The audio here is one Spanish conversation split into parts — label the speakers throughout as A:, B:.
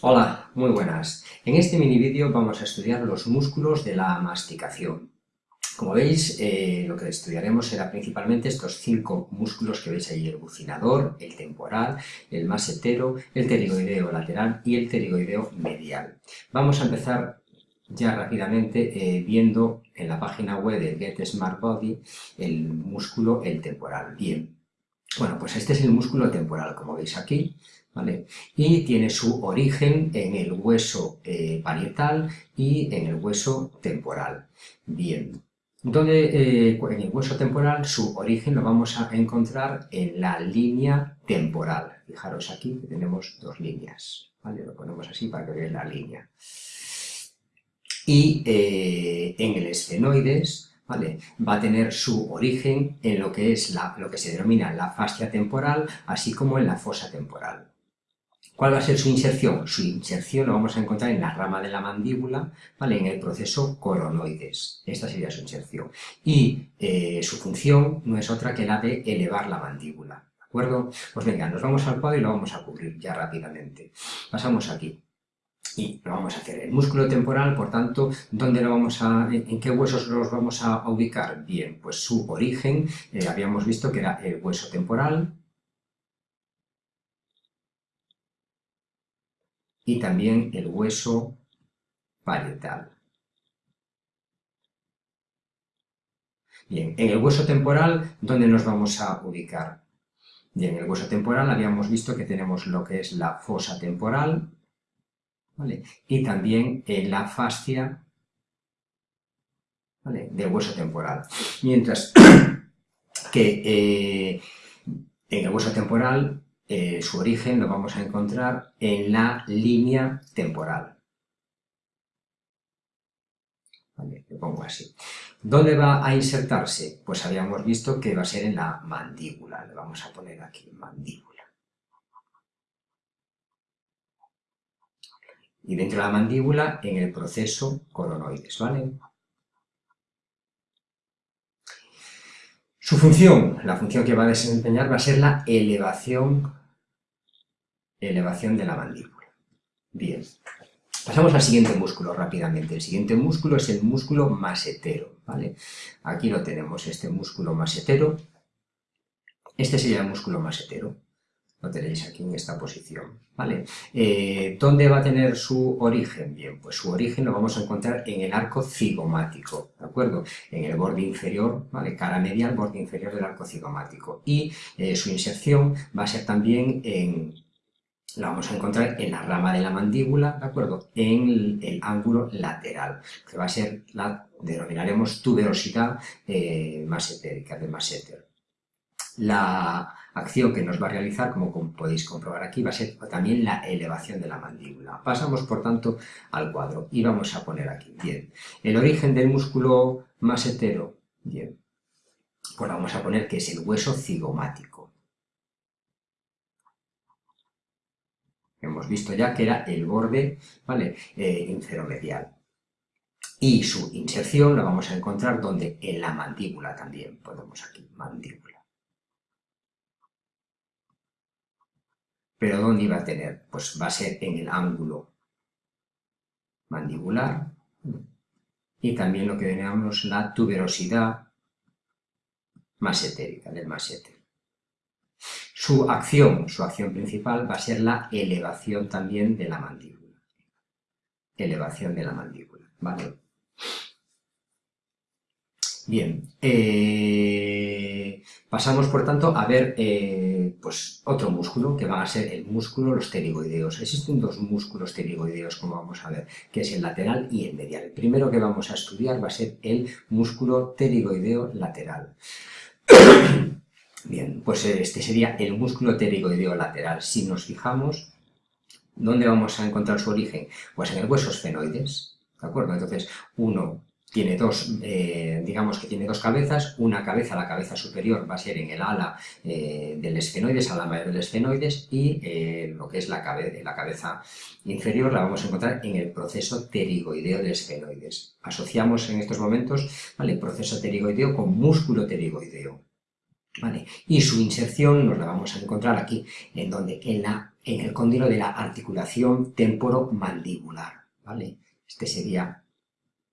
A: Hola, muy buenas. En este mini vídeo vamos a estudiar los músculos de la masticación. Como veis, eh, lo que estudiaremos será principalmente estos cinco músculos que veis ahí, el bucinador, el temporal, el masetero, el pterigoideo lateral y el pterigoideo medial. Vamos a empezar ya rápidamente eh, viendo en la página web de Get Smart Body el músculo, el temporal. Bien, bueno, pues este es el músculo temporal, como veis aquí, y tiene su origen en el hueso eh, parietal y en el hueso temporal. Bien, donde eh, en el hueso temporal su origen lo vamos a encontrar en la línea temporal. Fijaros aquí que tenemos dos líneas, Lo ponemos así para que veáis la línea. Y eh, en el esfenoides, Va a tener su origen en lo que es lo que se denomina la fascia temporal, así como en la fosa temporal. ¿Cuál va a ser su inserción? Su inserción lo vamos a encontrar en la rama de la mandíbula, ¿vale? en el proceso coronoides. Esta sería su inserción. Y eh, su función no es otra que la de elevar la mandíbula. ¿De acuerdo? Pues venga, nos vamos al cuadro y lo vamos a cubrir ya rápidamente. Pasamos aquí. Y lo vamos a hacer. El músculo temporal, por tanto, ¿dónde lo vamos a, ¿en qué huesos los vamos a ubicar? Bien, pues su origen, eh, habíamos visto que era el hueso temporal, y también el hueso parietal. Bien, en el hueso temporal, ¿dónde nos vamos a ubicar? Bien, en el hueso temporal habíamos visto que tenemos lo que es la fosa temporal, y también en la fascia ¿vale? del hueso temporal. Mientras que eh, en el hueso temporal eh, su origen lo vamos a encontrar en la línea temporal. Vale, lo pongo así. ¿Dónde va a insertarse? Pues habíamos visto que va a ser en la mandíbula. Le vamos a poner aquí mandíbula. Y dentro de la mandíbula, en el proceso coronoides, ¿vale? Su función, la función que va a desempeñar va a ser la elevación elevación de la mandíbula. Bien, pasamos al siguiente músculo rápidamente. El siguiente músculo es el músculo masetero, ¿vale? Aquí lo tenemos, este músculo masetero. Este sería el músculo masetero. Lo tenéis aquí en esta posición, ¿vale? Eh, ¿Dónde va a tener su origen? Bien, pues su origen lo vamos a encontrar en el arco cigomático, ¿de acuerdo? En el borde inferior, ¿vale? Cara medial, borde inferior del arco cigomático. Y eh, su inserción va a ser también en la vamos a encontrar en la rama de la mandíbula, ¿de acuerdo? En el, ángulo lateral, que va a ser la denominaremos tuberosidad eh, masetérica, de maseter. La acción que nos va a realizar, como podéis comprobar aquí, va a ser también la elevación de la mandíbula. Pasamos, por tanto, al cuadro y vamos a poner aquí, bien, el origen del músculo masetero, bien, pues vamos a poner que es el hueso cigomático. Hemos visto ya que era el borde ¿vale? Eh, inferomedial. Y su inserción la vamos a encontrar donde en la mandíbula también. Podemos aquí, mandíbula. ¿Pero dónde iba a tener? Pues va a ser en el ángulo mandibular y también lo que denominamos la tuberosidad masetérica, del maseter. Su acción, su acción principal va a ser la elevación también de la mandíbula. Elevación de la mandíbula, ¿vale? Bien, eh, pasamos por tanto a ver eh, pues otro músculo que va a ser el músculo los pterigoideos. Existen dos músculos pterigoideos como vamos a ver, que es el lateral y el medial. El primero que vamos a estudiar va a ser el músculo pterigoideo lateral. Bien, pues este sería el músculo pterigoideo lateral. Si nos fijamos, ¿dónde vamos a encontrar su origen? Pues en el hueso esfenoides, ¿de acuerdo? Entonces, uno tiene dos, eh, digamos que tiene dos cabezas, una cabeza, la cabeza superior va a ser en el ala eh, del esfenoides, ala mayor del esfenoides, y eh, lo que es la, la cabeza inferior la vamos a encontrar en el proceso pterigoideo del esfenoides. Asociamos en estos momentos ¿vale? proceso pterigoideo con músculo pterigoideo. ¿vale? Y su inserción nos la vamos a encontrar aquí, en donde, en, la, en el cóndilo de la articulación temporomandibular, ¿vale? Este sería,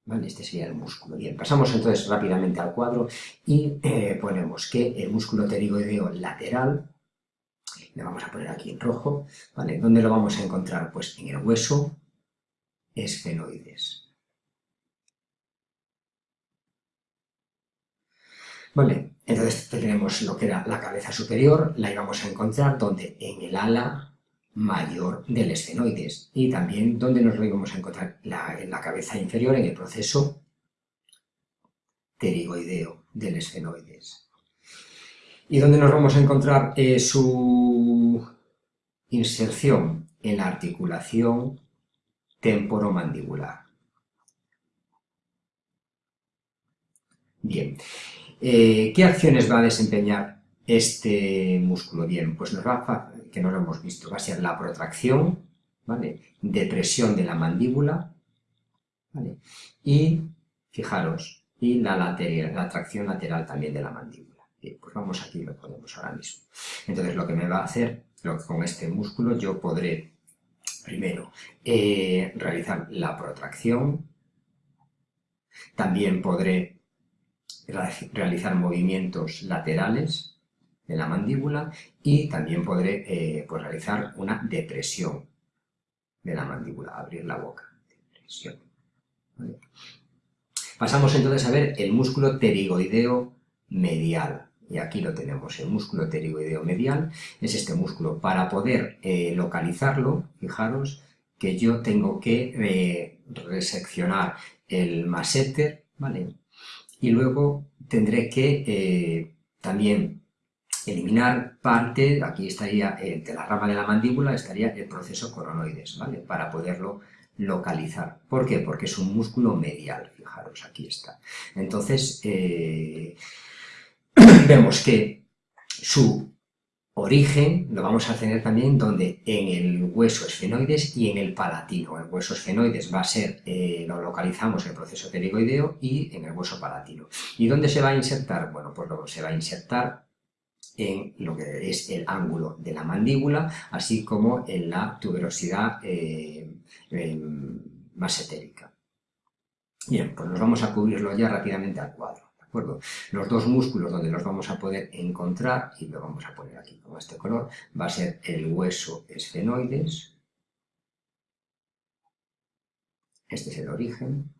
A: ¿vale? Este sería el músculo. Bien, pasamos entonces rápidamente al cuadro y eh, ponemos que el músculo pterigoideo lateral, le vamos a poner aquí en rojo, ¿vale? ¿Dónde lo vamos a encontrar? Pues en el hueso esfenoides. Vale, entonces tenemos lo que era la cabeza superior, la íbamos a encontrar donde en el ala mayor del esfenoides y también donde nos lo íbamos a encontrar en la cabeza inferior en el proceso pterigoideo del esfenoides. ¿Y dónde nos vamos a encontrar eh, su inserción? En la articulación temporomandibular. Bien, eh, ¿Qué acciones va a desempeñar este músculo? Bien, pues nos va a, que no lo hemos visto, va a ser la protracción, ¿vale? Depresión de la mandíbula, ¿vale? Y, fijaros, y la, lateral, la tracción lateral también de la mandíbula. Bien, pues vamos aquí, lo ponemos ahora mismo. Entonces lo que me va a hacer, lo con este músculo yo podré, primero, eh, realizar la protracción, también podré realizar movimientos laterales de la mandíbula y también podré eh, pues realizar una depresión de la mandíbula, abrir la boca. Depresión. Pasamos entonces a ver el músculo pterigoideo medial. Y aquí lo tenemos, el músculo pterigoideo medial es este músculo. Para poder eh, localizarlo, fijaros que yo tengo que eh, reseccionar el masseter, ¿vale? y luego tendré que también eliminar parte, aquí estaría eh, de la rama de la mandíbula, estaría el proceso coronoides, ¿vale? Para poderlo localizar. ¿Por qué? Porque es un músculo medial, fijaros, aquí está. Entonces, eh, vemos que su origen lo vamos a tener también donde en el hueso esfenoides y en el palatino. El hueso esfenoides va a ser, eh, lo localizamos en el proceso pterigoideo y en el hueso palatino. ¿Y dónde se va a insertar? Bueno, pues luego se va a insertar en lo que es el ángulo de la mandíbula, así como en la tuberosidad eh, em, más etérica. Bien, pues nos vamos a cubrirlo ya rápidamente al cuadro. Los dos músculos donde los vamos a poder encontrar, y lo vamos a poner aquí con este color, va a ser el hueso esfenoides, este es el origen,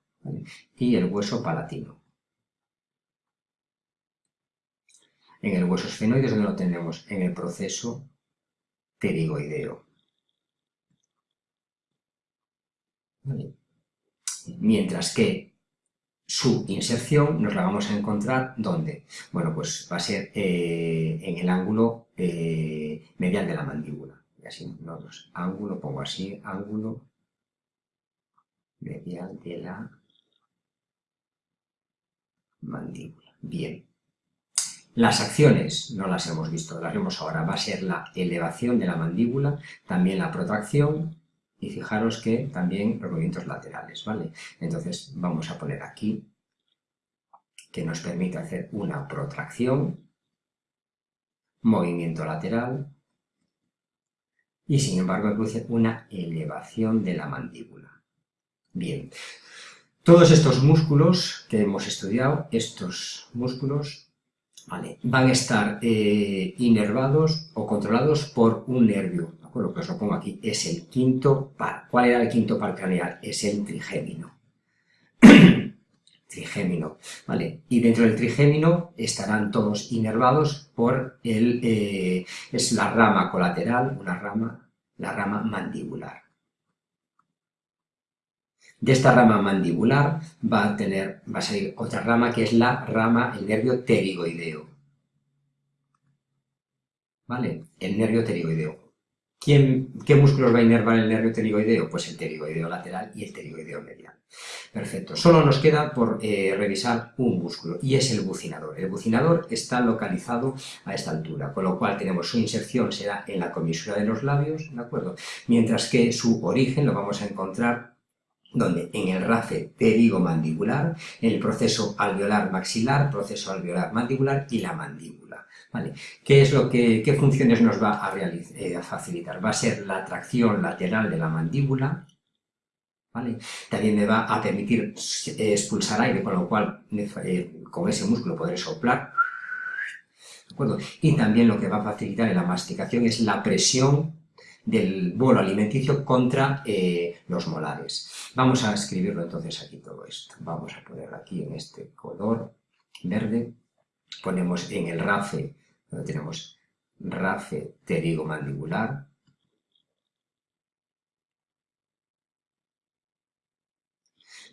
A: y el hueso palatino. En el hueso esfenoides, donde lo tenemos? En el proceso pterigoideo. Mientras que su inserción nos la vamos a encontrar ¿dónde? Bueno, pues va a ser eh, en el ángulo eh, medial de la mandíbula. Y así, no, dos, ángulo, pongo así, ángulo medial de la mandíbula. Bien. Las acciones no las hemos visto, las vemos ahora. Va a ser la elevación de la mandíbula, también la protracción, y fijaros que también los movimientos laterales, ¿vale? Entonces vamos a poner aquí que nos permite hacer una protracción, movimiento lateral y sin embargo produce una elevación de la mandíbula. Bien, todos estos músculos que hemos estudiado, estos músculos van a estar eh, inervados o controlados por un nervio, lo que os lo pongo aquí, es el quinto par. ¿Cuál era el quinto par craneal? Es el trigémino. trigémino, ¿vale? Y dentro del trigémino estarán todos inervados por el, eh, es la rama colateral, una rama, la rama mandibular. De esta rama mandibular va a tener, va a salir otra rama que es la rama, el nervio pterigoideo. ¿Vale? El nervio pterigoideo. ¿Qué músculos va a inervar el nervio pterigoideo? Pues el pterigoideo lateral y el pterigoideo medial. Perfecto. Solo nos queda por eh, revisar un músculo y es el bucinador. El bucinador está localizado a esta altura, con lo cual tenemos su inserción será en la comisura de los labios, ¿de acuerdo? Mientras que su origen lo vamos a encontrar donde en el rafe pterigomandibular, en el proceso alveolar maxilar, proceso alveolar mandibular y la mandíbula. ¿Vale? ¿Qué, es lo que, ¿Qué funciones nos va a, eh, facilitar? Va a ser la tracción lateral de la mandíbula, ¿vale? También me va a permitir eh, expulsar aire, con lo cual eh, con ese músculo podré soplar. Y también lo que va a facilitar en la masticación es la presión del bolo alimenticio contra eh, los molares. Vamos a escribirlo entonces aquí todo esto. Vamos a poner aquí en este color verde, ponemos en el RAFE, donde tenemos RAFE pterigomandibular,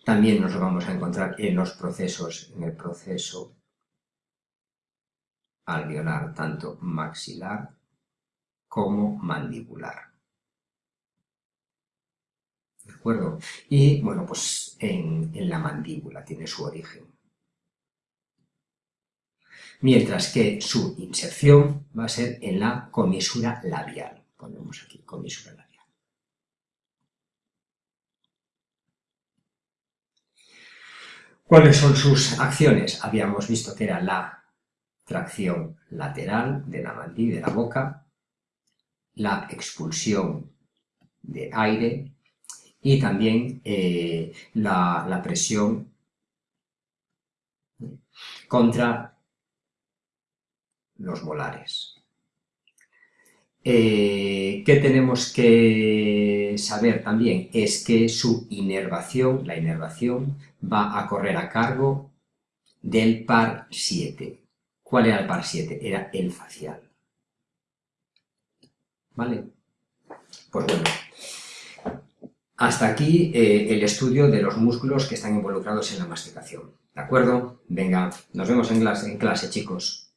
A: También nos lo vamos a encontrar en los procesos, en el proceso alveolar, tanto maxilar como mandibular. ¿De acuerdo? Y, bueno, pues en, la mandíbula tiene su origen. Mientras que su inserción va a ser en la comisura labial. Ponemos aquí comisura labial. ¿Cuáles son sus acciones? Habíamos visto que era la tracción lateral de la mandíbula de la boca, la expulsión de aire y también eh, la, presión contra los molares. Eh, ¿Qué tenemos que saber también? Es que su inervación, la inervación, va a correr a cargo del par 7. ¿Cuál era el par 7? Era el facial. ¿Vale? Pues bueno, hasta aquí eh, el estudio de los músculos que están involucrados en la masticación. ¿De acuerdo? Venga, nos vemos en clase, en clase chicos.